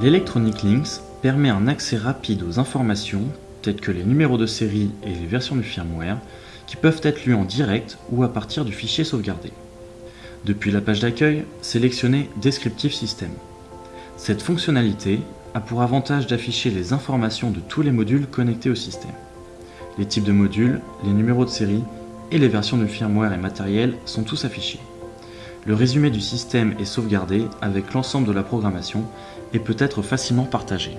L'Electronic Links permet un accès rapide aux informations telles que les numéros de série et les versions du firmware qui peuvent être lus en direct ou à partir du fichier sauvegardé. Depuis la page d'accueil, sélectionnez Descriptive System. Cette fonctionnalité a pour avantage d'afficher les informations de tous les modules connectés au système. Les types de modules, les numéros de série et les versions du firmware et matériel sont tous affichés. Le résumé du système est sauvegardé avec l'ensemble de la programmation et peut être facilement partagé.